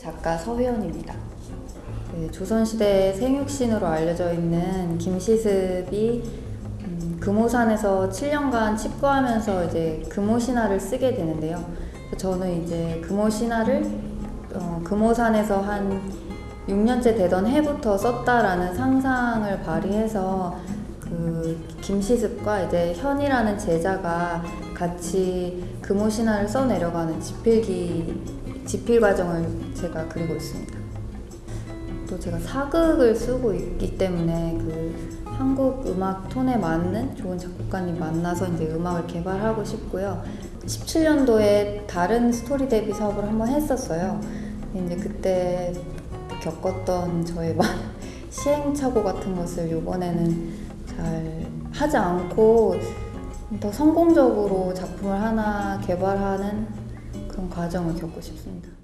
작가 서회원입니다. 그 조선시대 생육신으로 알려져 있는 김시습이 음, 금오산에서 7년간 칩거하면서 이제 금오신화를 쓰게 되는데요. 저는 이제 금오신화를 어, 금오산에서 한 6년째 되던 해부터 썼다라는 상상을 발휘해서 그 김시습과 이제 현이라는 제자가 같이 금오신화를 써내려가는 집필기 집필 과정을 제가 그리고 있습니다. 또 제가 사극을 쓰고 있기 때문에 그 한국 음악 톤에 맞는 좋은 작곡가님 만나서 이제 음악을 개발하고 싶고요. 17년도에 다른 스토리 데뷔 사업을 한번 했었어요. 이제 그때 겪었던 저의 막 시행착오 같은 것을 이번에는 잘 하지 않고 더 성공적으로 작품을 하나 개발하는 그런 과정을 겪고 싶습니다.